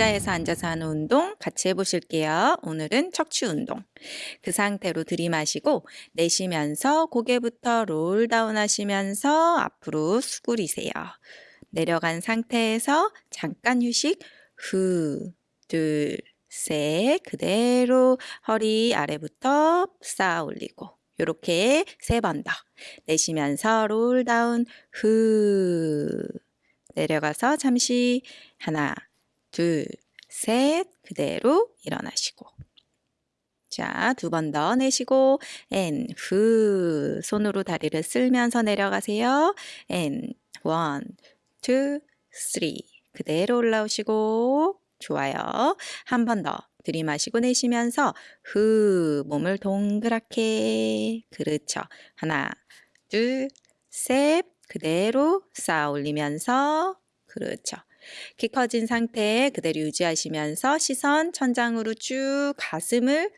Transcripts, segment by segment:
의자에서 앉아서 하는 운동 같이 해보실게요. 오늘은 척추 운동. 그 상태로 들이마시고 내쉬면서 고개부터 roll down 하시면서 앞으로 수그리세요. 내려간 상태에서 잠깐 휴식. 후, 둘, 셋. 그대로 허리 아래부터 쌓아 올리고. 요렇게 세 번 더. 내쉬면서 roll down. 후. 내려가서 잠시 하나, 둘, 셋. 그대로 일어나시고. 자, 두 번 더 내쉬고, and, 후. 손으로 다리를 쓸면서 내려가세요. and, one, two, three. 그대로 올라오시고, 좋아요. 한 번 더. 들이마시고 내쉬면서, 후. 몸을 동그랗게. 그렇죠. 하나, 둘, 셋. 그대로 쌓아 올리면서, 그렇죠. 키 커진 상태 그대로 유지하시면서 시선 천장으로 쭉 가슴을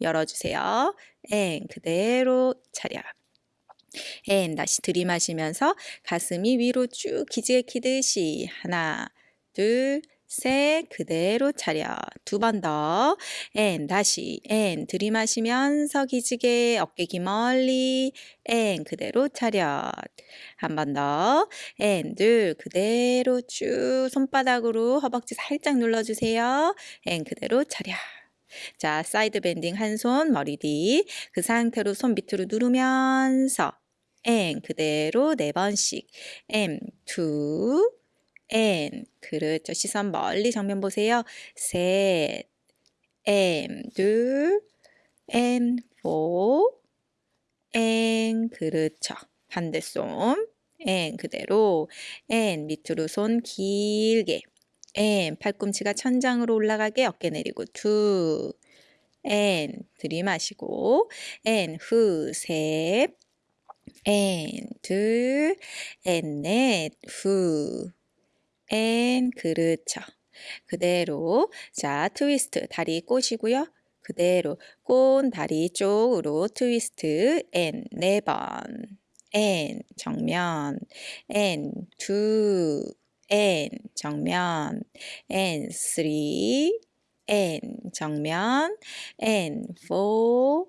열어주세요. and 그대로 차려. and 다시 들이마시면서 가슴이 위로 쭉 기지개 키듯이 하나 둘 셋, 그대로 차려. 두 번 더. 앤, 다시. 앤, 들이마시면서 기지개, 어깨 귀 멀리. and, 그대로 차려. 한번 더. and, 둘, 그대로 쭉 손바닥으로 허벅지 살짝 눌러주세요. and, 그대로 차려. 자, side bending 한 손 머리 뒤. 그 상태로 손 밑으로 누르면서 and, 그대로 네 번씩. and, two, and 그렇죠. 시선 멀리 정면 보세요. 셋, and 둘, and four, and 그렇죠. 반대손, 앤 그대로, 앤 밑으로 손 길게, and 팔꿈치가 천장으로 올라가게 어깨 내리고 투, 앤 들이마시고, 앤 후, 셋, 앤 둘, 앤 넷, 후, and 그렇죠. 그대로 자 트위스트 다리 꼬시고요. 그대로 꼰 다리 쪽으로 트위스트 and 네 번. and 정면 and two, and 정면 and three, and 정면 and four,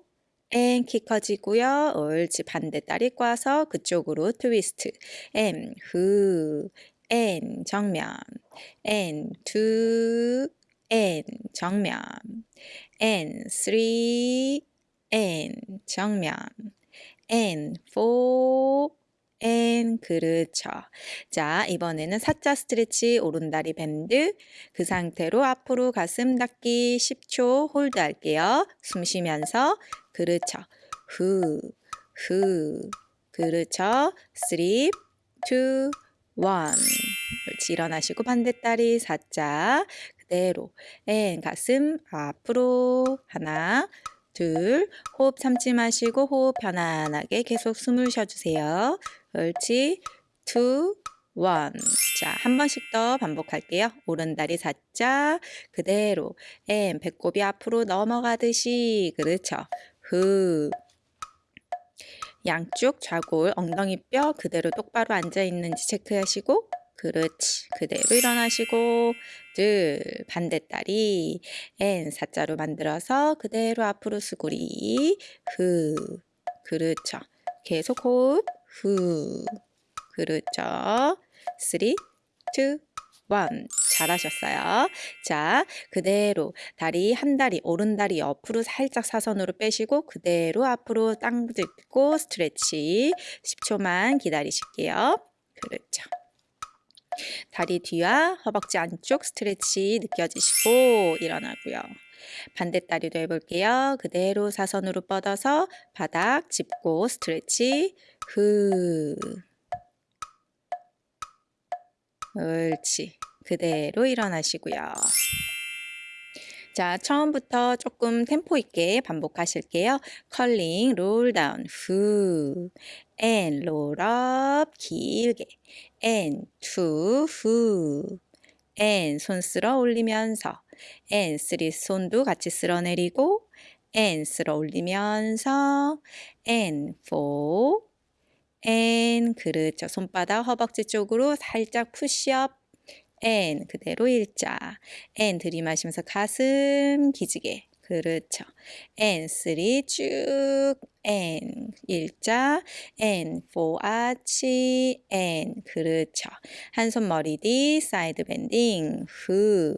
and 키 커지고요. 옳지 반대 다리 꽈서 그쪽으로 트위스트 and 후, and 정면 and two and 정면 and three and 정면 and four and 그렇죠. 자, 이번에는 사자 스트레치 오른다리 bend 그 상태로 앞으로 가슴 닫기 10초 hold 할게요. 숨 쉬면서 그렇죠. 후, 후, 그렇죠. 3, 2, one. 옳지. 일어나시고 반대다리 사자. 그대로. and 가슴 앞으로. 하나, 둘. 호흡 참지 마시고 호흡 편안하게 계속 숨을 쉬어주세요. 옳지. two, one. 자, 한 번씩 더 반복할게요. 오른다리 사자. 그대로. and 배꼽이 앞으로 넘어가듯이. 그렇죠. 흡. 양쪽 좌골, 엉덩이 뼈 그대로 똑바로 앉아 있는지 체크하시고 그렇지. 그대로 일어나시고 둘, 반대다리 and 사자로 만들어서 그대로 앞으로 수구리 후 그렇죠. 계속 호흡 후 그렇죠. three, two, one. 잘하셨어요. 자, 그대로 다리 한 다리 오른 다리 옆으로 살짝 사선으로 빼시고 그대로 앞으로 땅 짚고 스트레치 10초만 기다리실게요. 그렇죠. 다리 뒤와 허벅지 안쪽 스트레치 느껴지시고 일어나고요. 반대 다리도 해볼게요. 그대로 사선으로 뻗어서 바닥 짚고 스트레치 후 옳지. 그대로 일어나시고요. 자, 처음부터 조금 템포 있게 반복하실게요. curling, roll down, 후, and, roll up, 길게, and, two, 후, and, 손 쓸어 올리면서, and, three, 손도 같이 쓸어 내리고, and, 쓸어 올리면서, and, four, and, 그렇죠. 손바닥 허벅지 쪽으로 살짝 푸시업, and 그대로 일자. and 들이마시면서 가슴 기지개. 그렇죠. and 3쭉 and 일자 and 4 아치 and 그렇죠. 한 손 머리 뒤 side bending 후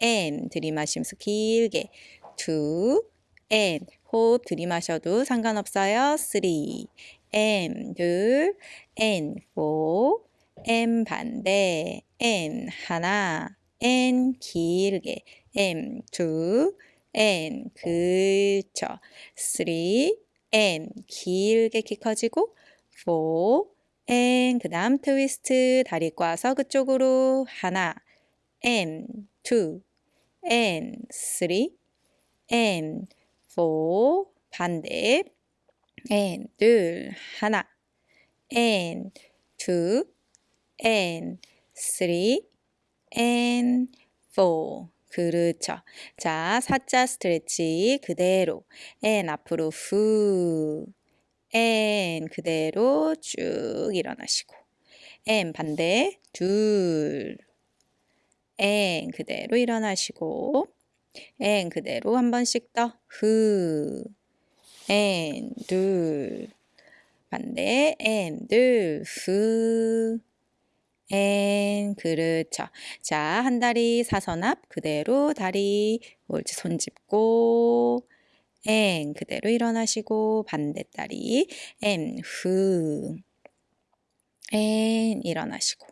N 들이마시면서 길게 2 N 호흡 들이마셔도 상관없어요. 3 M 둘 N 4 M 반대 N 하나 N 길게 M two N 그쵸 3 N 길게 키 커지고 4 N 그 다음 트위스트 다리 꽈서 그쪽으로 하나 N 2 N 3 N 4 반대 N 둘 하나 N 2 N 3 N 4 그렇죠. 자, 사자 스트레치 그대로. N 앞으로 후. N 그대로 쭉 일어나시고. N 반대 둘. N 그대로 일어나시고. N 그대로 한 번씩 더후. N 둘. 반대 N 둘후 N 그렇죠. 자, 한 다리 사선 앞 그대로 다리 옳지 손 짚고 N 그대로 일어나시고 반대 다리 N 일어나시고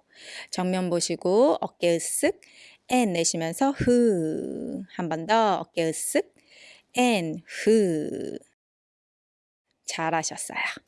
정면 보시고 어깨 으쓱 N 내쉬면서 후 한 번 더 어깨 으쓱 N 후 잘하셨어요.